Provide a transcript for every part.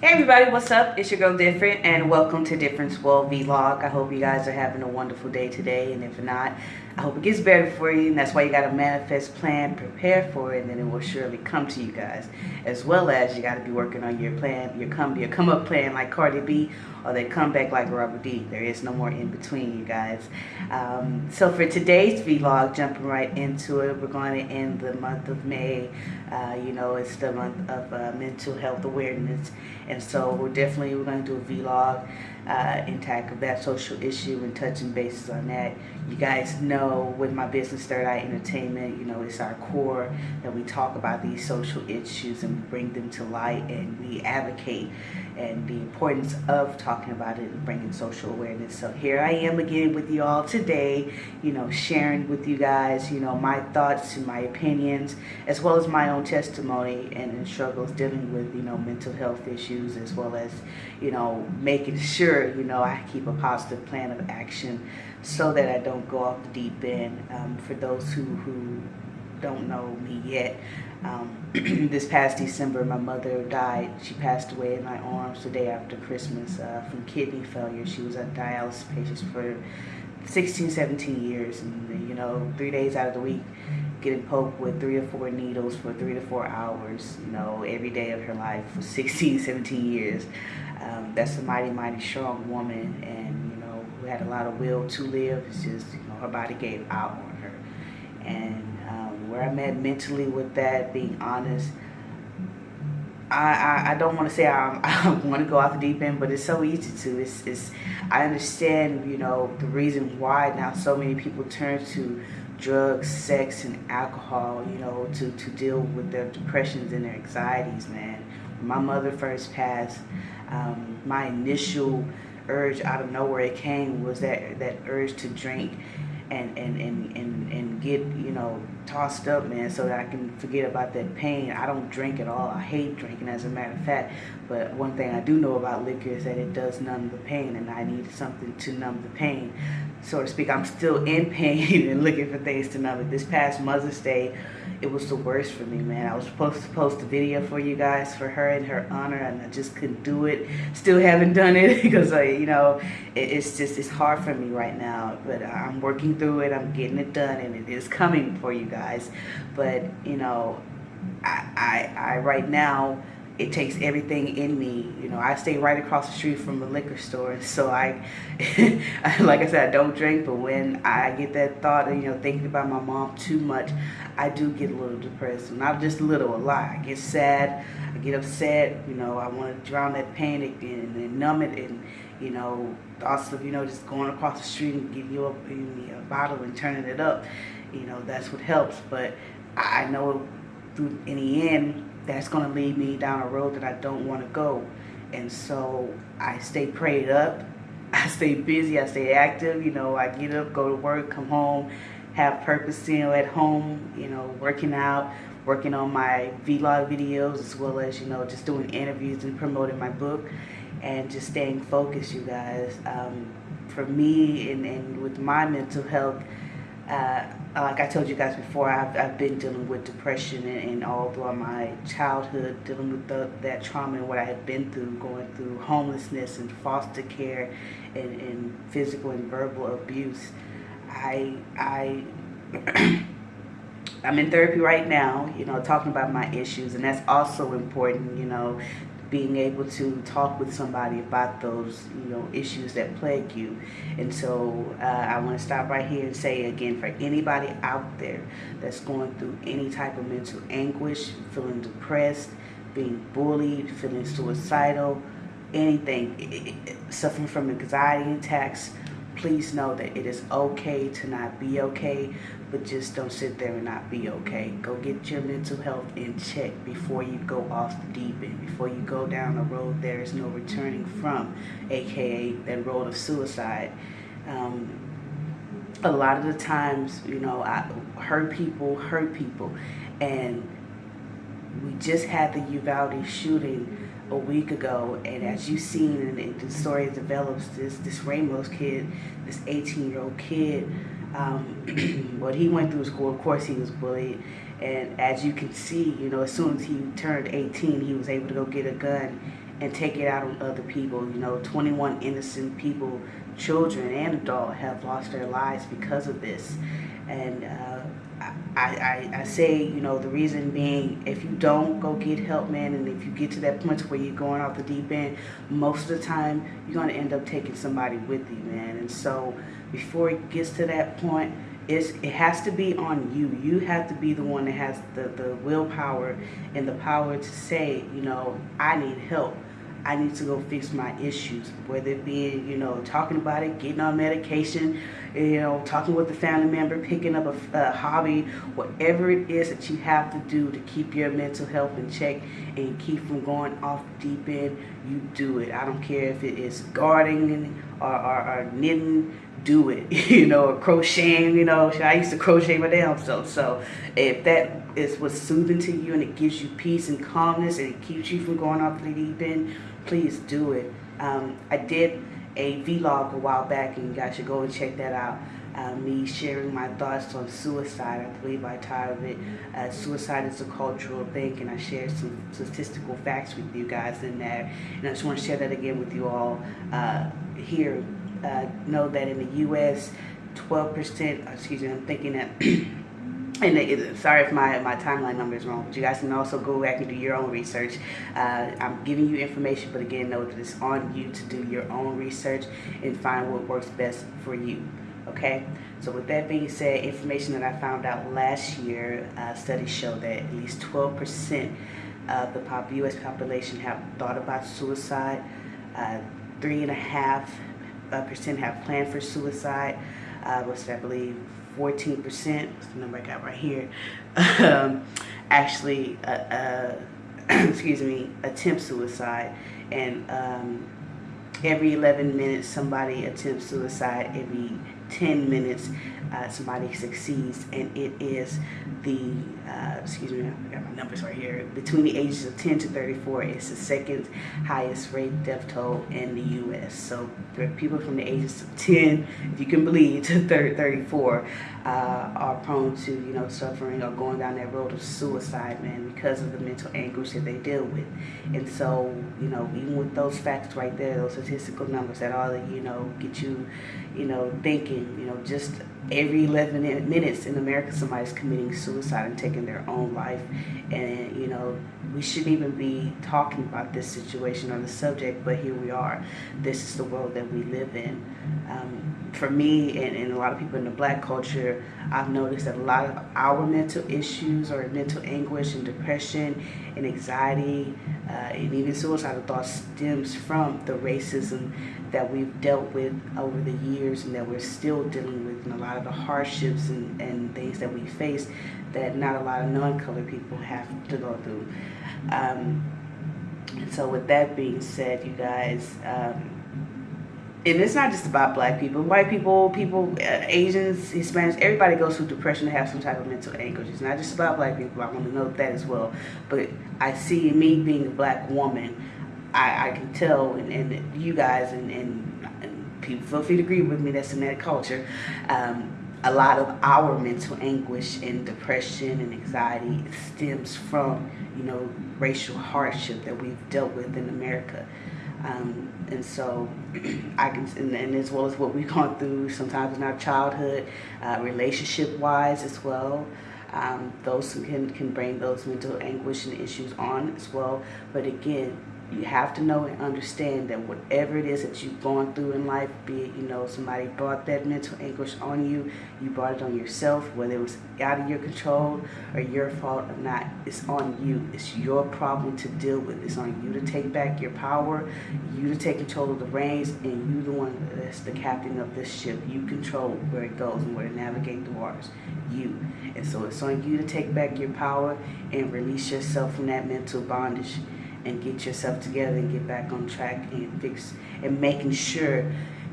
Hey everybody, what's up? It's your girl Different and welcome to Difference World Vlog. I hope you guys are having a wonderful day today and if not, I hope it gets better for you and that's why you got to manifest, plan, prepare for it and then it will surely come to you guys. As well as you got to be working on your plan, your come, your come up plan like Cardi B or they come back like Robert D. There is no more in between you guys. Um, so for today's vlog, jumping right into it, we're going to end the month of May. Uh, you know, it's the month of uh, mental health awareness and so we're definitely we're going to do a vlog uh, and tackle that social issue and touching bases on that. You guys know with my business Third Eye Entertainment, you know, it's our core that we talk about these social issues and we bring them to light and we advocate and the importance of talking about it and bringing social awareness. So here I am again with you all today, you know, sharing with you guys, you know, my thoughts and my opinions, as well as my own testimony and struggles dealing with, you know, mental health issues, as well as, you know, making sure, you know, I keep a positive plan of action so that I don't go off the deep end. Um, for those who, who don't know me yet, um, this past December, my mother died. She passed away in my arms the day after Christmas uh, from kidney failure. She was a dialysis patient for 16, 17 years. And, you know, three days out of the week, getting poked with three or four needles for three to four hours, you know, every day of her life for 16, 17 years. Um, that's a mighty, mighty strong woman and, who had a lot of will to live. It's just, you know, her body gave out on her. And where I'm at mentally with that, being honest. I, I, I don't want to say I'm, I want to go off the deep end, but it's so easy to. It's, it's, I understand, you know, the reason why now so many people turn to drugs, sex, and alcohol, you know, to, to deal with their depressions and their anxieties, man. When my mother first passed, um, my initial urge out of nowhere it came was that, that urge to drink and, and, and, and, and get, you know, tossed up, man, so that I can forget about that pain. I don't drink at all. I hate drinking, as a matter of fact. But one thing I do know about liquor is that it does numb the pain, and I need something to numb the pain, so to speak. I'm still in pain and looking for things to numb it. This past Mother's Day, it was the worst for me, man. I was supposed to post a video for you guys for her in her honor, and I just couldn't do it. Still haven't done it because, I, you know, it, it's just it's hard for me right now. But I'm working through it. I'm getting it done, and it is coming for you guys. But you know, I, I, I right now it takes everything in me. You know, I stay right across the street from a liquor store. So I, like I said, I don't drink, but when I get that thought of, you know, thinking about my mom too much, I do get a little depressed. Not just a little, a lot. I get sad, I get upset, you know, I want to drown that panic and, and numb it and, you know, also, you know, just going across the street and giving you a, a bottle and turning it up, you know, that's what helps. But I know through, in the end, that's going to lead me down a road that I don't want to go. And so I stay prayed up. I stay busy. I stay active. You know, I get up, go to work, come home, have purpose, you know, at home, you know, working out, working on my vlog videos, as well as, you know, just doing interviews and promoting my book and just staying focused, you guys. Um, for me and, and with my mental health, uh, Uh, like I told you guys before, I've, I've been dealing with depression and, and all throughout my childhood, dealing with the, that trauma and what I had been through, going through homelessness and foster care and, and physical and verbal abuse. I, I, I'm in therapy right now, you know, talking about my issues, and that's also important, you know, being able to talk with somebody about those you know issues that plague you. And so uh, I want to stop right here and say again for anybody out there that's going through any type of mental anguish feeling depressed being bullied feeling suicidal anything suffering from anxiety attacks please know that it is okay to not be okay, but just don't sit there and not be okay. Go get your mental health in check before you go off the deep end, before you go down a road there is no returning from, aka that road of suicide. Um, a lot of the times, you know, I hurt people, hurt people, and we just had the Uvalde shooting a week ago, and as you've seen, and the story develops, this this Ramos kid, this 18 year old kid, um, what he went through school. Of course, he was bullied, and as you can see, you know, as soon as he turned 18, he was able to go get a gun and take it out on other people. You know, 21 innocent people, children and adults, have lost their lives because of this. And uh, I, I, I say, you know, the reason being, if you don't go get help, man, and if you get to that point where you're going off the deep end, most of the time you're going to end up taking somebody with you, man. And so before it gets to that point, it's, it has to be on you. You have to be the one that has the, the willpower and the power to say, you know, I need help. I need to go fix my issues, whether it be, you know, talking about it, getting on medication, you know, talking with a family member, picking up a, a, hobby, whatever it is that you have to do to keep your mental health in check and keep from going off deep end, you do it. I don't care if it is gardening or, or, or knitting, do it, you know, or crocheting, you know, I used to crochet my damn self. So if that is what's soothing to you and it gives you peace and calmness and it keeps you from going off the deep end, please do it. Um, I did a vlog a while back and you guys should go and check that out. Uh, me sharing my thoughts on suicide. I believe I titled it uh, Suicide is a Cultural Thing and I shared some statistical facts with you guys in there. And I just want to share that again with you all uh, here. Uh, know that in the U.S., 12%, excuse me, I'm thinking that and it, sorry if my, my timeline number is wrong, but you guys can also go back and do your own research. Uh, I'm giving you information, but again, know that it's on you to do your own research and find what works best for you. Okay, so with that being said, information that I found out last year, uh, studies show that at least 12% of the pop U.S. population have thought about suicide. Uh, three and a half uh, percent have planned for suicide. Uh, that, I believe 14%, what's the number I got right here, um, actually, uh, uh, excuse me, attempt suicide. And um, every 11 minutes, somebody attempts suicide. Every 10 minutes, uh, somebody succeeds. And it is the, uh, excuse me, I got my numbers right here, between the ages of 10 to 34, it's the second highest rate death toll in the U.S. So people from the ages of 10, if you can believe, to 34, uh, are prone to, you know, suffering or going down that road of suicide, man, because of the mental anguish that they deal with. And so, you know, even with those facts right there, those statistical numbers, that all, you know, get you, you know, thinking, you know, just every 11 minutes in America somebody's committing suicide and taking their own life. And you know we shouldn't even be talking about this situation or the subject but here we are. This is the world that we live in. Um, for me and, and a lot of people in the black culture I've noticed that a lot of our mental issues or mental anguish and depression and anxiety uh, and even suicidal thoughts stems from the racism that we've dealt with over the years and that we're still dealing with and a lot of the hardships and, and things that we face that not a lot of non-colored people have to go through. Um, and so with that being said, you guys, um, and it's not just about black people, white people, people, uh, Asians, Hispanics, everybody goes through depression and have some type of mental anguish. It's not just about black people. I want to note that as well. But I see me being a black woman, I, I can tell, and, and you guys and, and, and, people feel free to agree with me, that's in that culture, um, a lot of our mental anguish and depression and anxiety stems from, you know, racial hardship that we've dealt with in America. Um, and so I can, and, and, as well as what we've gone through sometimes in our childhood, uh, relationship wise as well. Um, those can, can bring those mental anguish and issues on as well. But again, you have to know and understand that whatever it is that you've gone through in life, be it, you know, somebody brought that mental anguish on you, you brought it on yourself, whether it was out of your control or your fault or not, it's on you. It's your problem to deal with. It's on you to take back your power, you to take control of the reins, and you the one that's the captain of this ship. You control where it goes and where to navigate the waters. You. And so it's on you to take back your power and release yourself from that mental bondage and get yourself together and get back on track and fix and making sure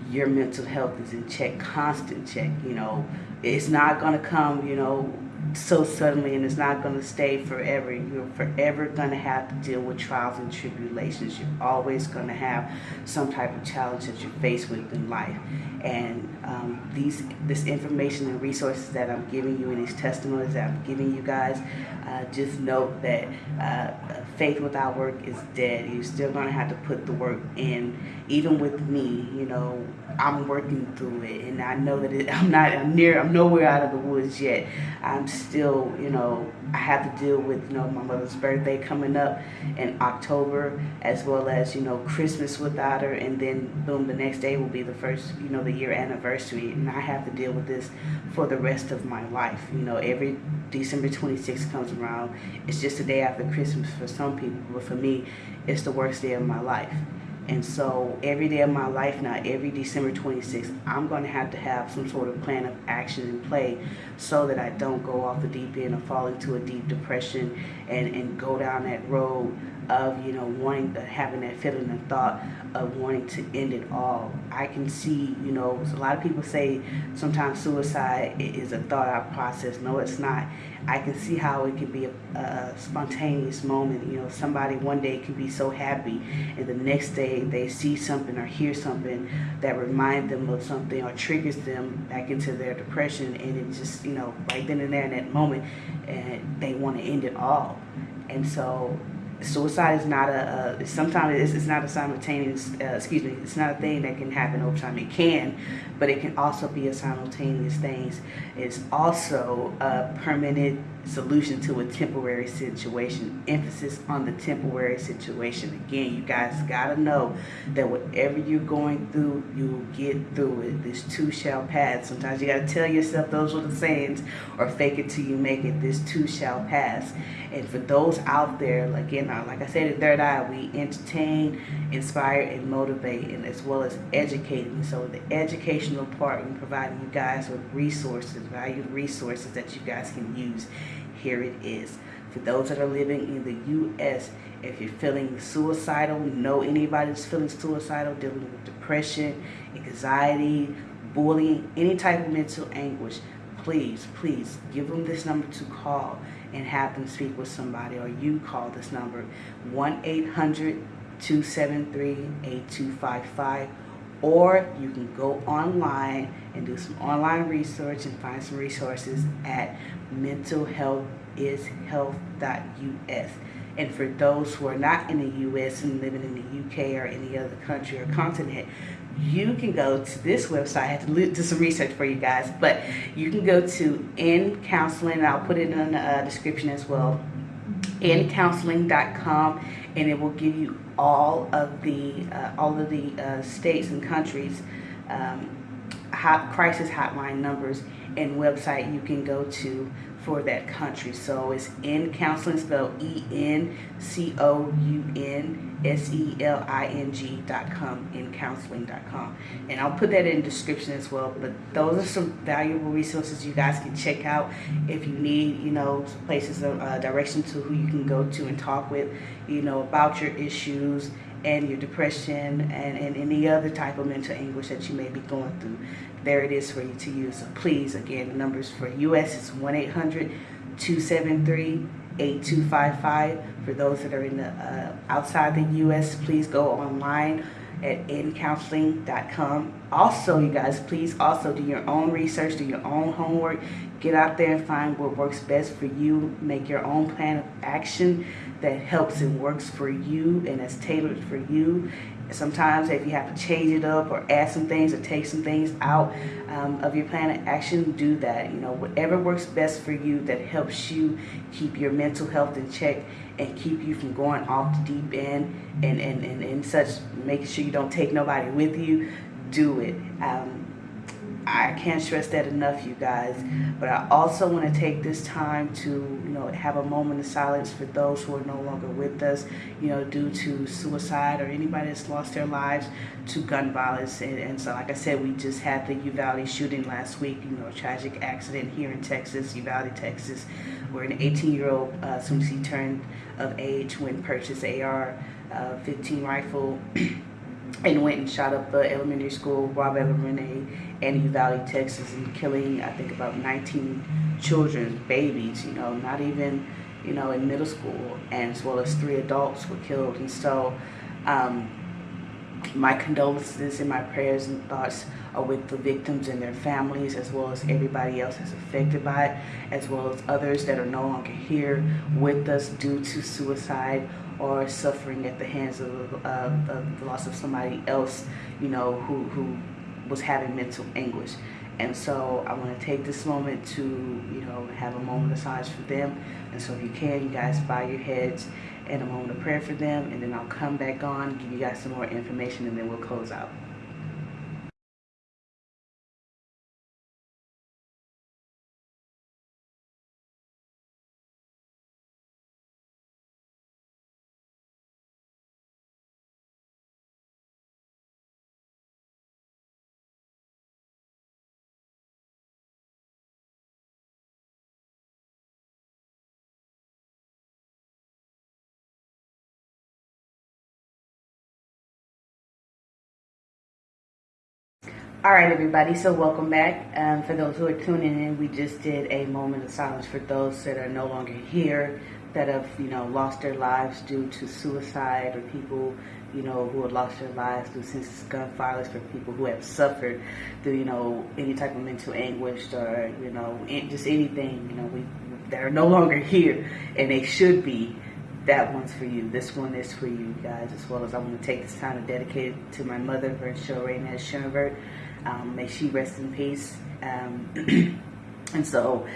your mental health is in check, constant check. You know, it's not going to come, you know, so suddenly and it's not going to stay forever. You're forever going to have to deal with trials and tribulations. You're always going to have some type of challenge that you're faced with in life. And um, these, this information and resources that I'm giving you and these testimonies that I'm giving you guys, uh, just note that uh, faith without work is dead. You're still going to have to put the work in. Even with me, you know, I'm working through it, and I know that it, I'm not I'm near, I'm nowhere out of the woods yet. I'm still, you know, I have to deal with, you know, my mother's birthday coming up in October, as well as, you know, Christmas without her, and then boom, the next day will be the first, you know, the year anniversary, and I have to deal with this for the rest of my life. You know, every December 26th comes around, it's just a day after Christmas for some people, but for me, it's the worst day of my life. And so every day of my life now, every December 26th, I'm going to have to have some sort of plan of action in play so that I don't go off the deep end or fall into a deep depression and, and go down that road of, you know, wanting to, having that feeling and thought of wanting to end it all. I can see, you know, a lot of people say sometimes suicide is a thought out process. No, it's not. I can see how it can be a, a, spontaneous moment. You know, somebody one day can be so happy, and the next day they see something or hear something that reminds them of something or triggers them back into their depression, and it just, you know, right then and there in that moment, and they want to end it all. And so suicide is not a, sometimes it's, it's, not a simultaneous uh, excuse me it's not a thing that can happen over time. It can but it can also be a simultaneous thing it's also a permanent solution to a temporary situation. Emphasis on the temporary situation. Again, you guys got to know that whatever you're going through, you'll get through it. This too shall pass. Sometimes you got to tell yourself those are the sayings or fake it till you make it. This too shall pass. And for those out there, again, like I said in Third Eye, we entertain, inspire, and motivate, and as well as educating. So the part, we providing you guys with resources, valued resources that you guys can use here it is. For those that are living in the U.S., if you're feeling suicidal, know anybody that's feeling suicidal, dealing with depression, anxiety, bullying, any type of mental anguish, please, please give them this number to call and have them speak with somebody or you call this number 1-800-273-8255 or you can go online and do some online research and find some resources at mentalhealthishealth.us. And for those who are not in the U.S. and living in the U.K. or any other country or continent, you can go to this website. I had to do some research for you guys, but you can go to N Counseling. I'll put it in the uh, description as well. encounseling.com, and it will give you all of the uh, all of the uh, states and countries um, hot crisis hotline numbers and website you can go to for that country. So it's in Counseling, spelled E-N-C-O-U-N-S-E-L-I-N-G dot com, in counseling dot com. And I'll put that in the description as well. But those are some valuable resources you guys can check out if you need, you know, places of uh, direction to who you can go to and talk with, you know, about your issues and your depression and, and any other type of mental anguish that you may be going through. There it is for you to use. So please, again, the numbers for US is 1-800-273-8255. For those that are in the uh, outside the US, please go online at encounseling.com. Also, you guys, please also do your own research, do your own homework. Get out there and find what works best for you. Make your own plan of action that helps and works for you and is tailored for you. Sometimes if you have to change it up or add some things or take some things out um, of your plan of action, do that. You know, whatever works best for you that helps you keep your mental health in check and keep you from going off the deep end and, and, and, and such, making sure you don't take nobody with you, do it. Um, I can't stress that enough, you guys. But I also want to take this time to, you know, have a moment of silence for those who are no longer with us, you know, due to suicide or anybody that's lost their lives to gun violence. And, and so, like I said, we just had the Uvalde shooting last week, you know, tragic accident here in Texas, Uvalde, Texas, where an 18-year-old, uh, soon as he turned of age, went purchased AR-15 uh, rifle and went and shot up the elementary school, Robb Elementary, in Uvalde, Texas, and killing, I think, about 19 children, babies, you know, not even, you know, in middle school, and as well as three adults were killed. And so, um, my condolences and my prayers and thoughts are with the victims and their families, as well as everybody else that's affected by it, as well as others that are no longer here with us due to suicide or suffering at the hands of, of the loss of somebody else, you know, who, who was having mental anguish. And so I want to take this moment to, you know, have a moment of silence for them. And so if you can, you guys bow your heads and a moment of prayer for them. And then I'll come back on, give you guys some more information, and then we'll close out. All right, everybody. So welcome back. Um, for those who are tuning in, we just did a moment of silence for those that are no longer here, that have you know lost their lives due to suicide, or people you know who have lost their lives through senseless gun violence, for people who have suffered through you know any type of mental anguish, or you know just anything you know we that are no longer here, and they should be that one's for you. This one is for you guys, as well as I want to take this time to dedicate it to my mother, Virgil Rainez Schoenberg. Um, may she rest in peace. Um, and so,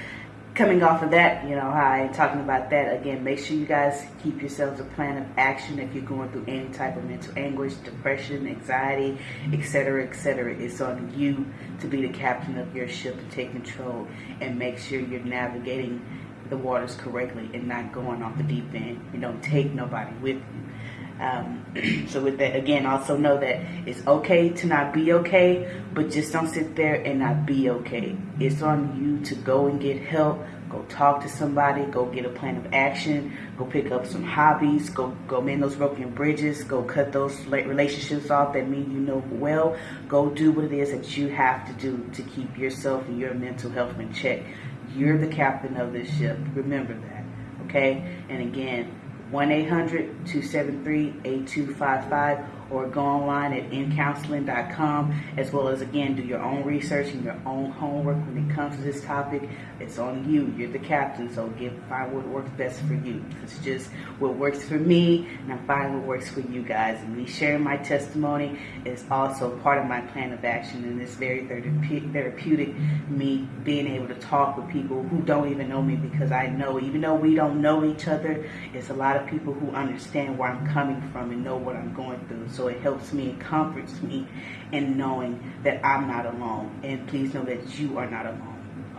coming off of that, you know, hi, talking about that again, make sure you guys keep yourselves a plan of action if you're going through any type of mental anguish, depression, anxiety, etc., etc. It's on you to be the captain of your ship to take control and make sure you're navigating the waters correctly and not going off the deep end. You don't take nobody with you. Um, so with that, again, also know that it's okay to not be okay, but just don't sit there and not be okay. It's on you to go and get help, go talk to somebody, go get a plan of action, go pick up some hobbies, go go mend those broken bridges, go cut those relationships off that mean you know well. Go do what it is that you have to do to keep yourself and your mental health in check. You're the captain of this ship. Remember that. Okay? And again, 1-800-273-8255 or go online at encounseling.com as well as again do your own research and your own homework when it comes to this topic. It's on you. You're the captain so get find what works best for you. It's just what works for me and i find what works for you guys. And me sharing my testimony is also part of my plan of action and it's very therapeutic me being able to talk with people who don't even know me because i know even though we don't know each other it's a lot of people who understand where i'm coming from and know what i'm going through so it helps me and comforts me in knowing that I'm not alone. And please know that you are not alone.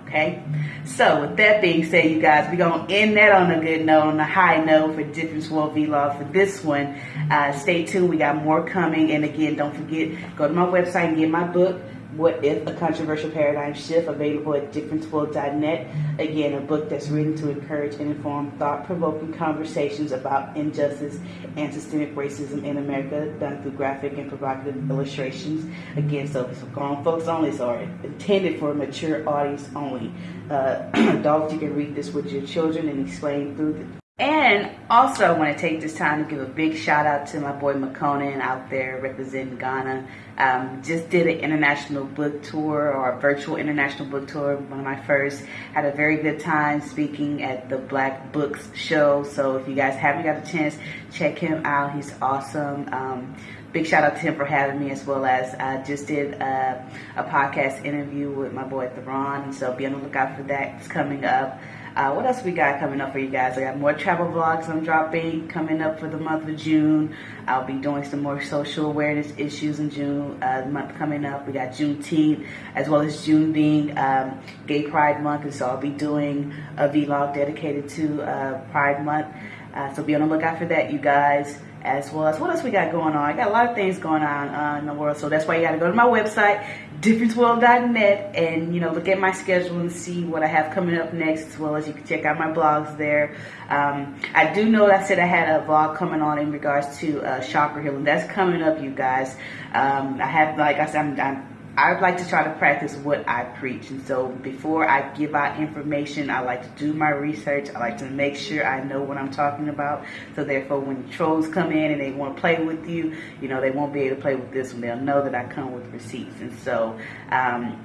Okay? So with that being said, you guys, we're going to end that on a good note, on a high note for Difference World Vlog for this one. Uh, stay tuned. We got more coming. And again, don't forget, go to my website and get my book. What If? A Controversial Paradigm Shift, available at differenceworld.net. Again, a book that's written to encourage and inform thought-provoking conversations about injustice and systemic racism in America, done through graphic and provocative illustrations. Again, so it's grown folks only, so intended for a mature audience only. Uh, adults, you can read this with your children and explain through the and also, I want to take this time to give a big shout out to my boy Makonnen out there representing Ghana. Um, just did an international book tour or a virtual international book tour, one of my first. Had a very good time speaking at the Black Books show. So if you guys haven't got a chance, check him out. He's awesome. Um, big shout out to him for having me as well as I just did a, a podcast interview with my boy Theron. So be on the lookout for that. It's coming up. Uh, what else we got coming up for you guys? I got more travel vlogs I'm dropping coming up for the month of June. I'll be doing some more social awareness issues in June, uh, month coming up. We got Juneteenth, as well as June being um, Gay Pride Month, and so I'll be doing a vlog dedicated to uh, Pride Month. Uh, so be on the lookout for that, you guys. as well as what else we got going on. I got a lot of things going on uh, in the world, so that's why you got to go to my website, differenceworld.net, and you know look at my schedule and see what I have coming up next, as well as you can check out my blogs there. Um, I do know I said I had a vlog coming on in regards to uh, chakra healing. That's coming up, you guys. Um, I have, like I said, I'm, I'm I like to try to practice what I preach. And so before I give out information, I like to do my research. I like to make sure I know what I'm talking about. So therefore, when trolls come in and they want to play with you, you know, they won't be able to play with this one. They'll know that I come with receipts. And so um,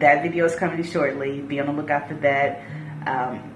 that video is coming shortly. Be on the lookout for that. Um,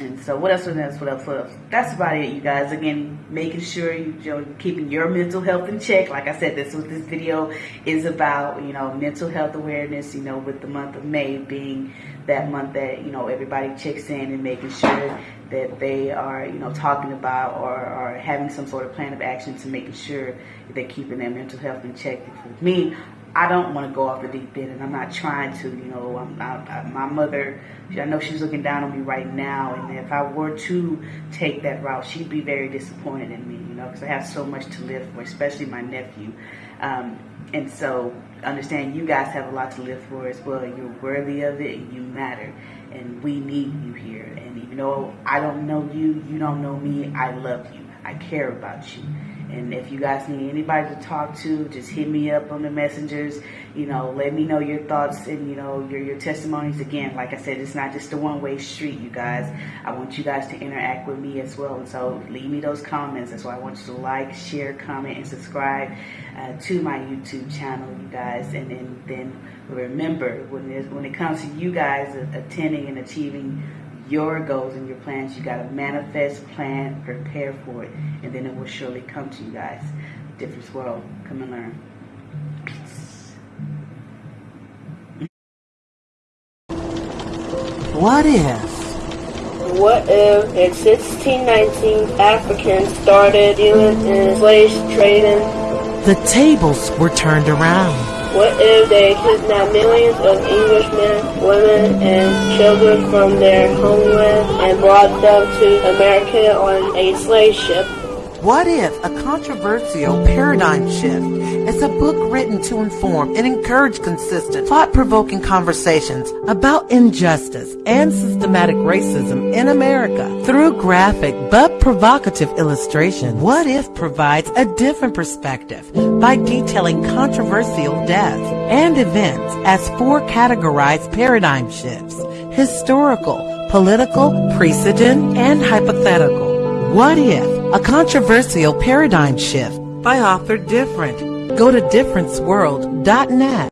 and so what else what else what else what else? That's about it you guys. Again making sure you, you know keeping your mental health in check. Like i said this what this video is about you know mental health awareness you know with the month of may being that month that you know everybody checks in and making sure that they are you know talking about or, or having some sort of plan of action to making sure they're keeping their mental health in check. For me I don't want to go off the deep end, and I'm not trying to. You know, I'm, I, I, my mother, I know she's looking down on me right now, and if I were to take that route, she'd be very disappointed in me. You know, because I have so much to live for, especially my nephew. Um, and so, understand you guys have a lot to live for as well. You're worthy of it, and you matter, and we need you here. And even though I don't know you, you don't know me, I love you. I care about you. And if you guys need anybody to talk to, just hit me up on the messengers. You know, let me know your thoughts and, you know, your, your testimonies. Again, like I said, it's not just a one way street, you guys. I want you guys to interact with me as well. And so leave me those comments. That's why I want you to like, share, comment, and subscribe uh, to my YouTube channel, you guys. And then, then remember, when, when it comes to you guys attending and achieving your goals and your plans. You got to manifest, plan, prepare for it, and then it will surely come to you guys. Difference world. Come and learn. What if? What if in 1619 Africans started dealing in slave trading? The tables were turned around. What if they kidnapped millions of Englishmen, women, and children from their homeland and brought them to America on a slave ship? What if a controversial paradigm shift is a book written to inform and encourage consistent, thought-provoking conversations about injustice and systematic racism in America through graphic but provocative illustration? What if provides a different perspective by detailing controversial deaths and events as four categorized paradigm shifts, historical, political, precedent, and hypothetical. What if a controversial paradigm shift by author Different. Go to differenceworld.net.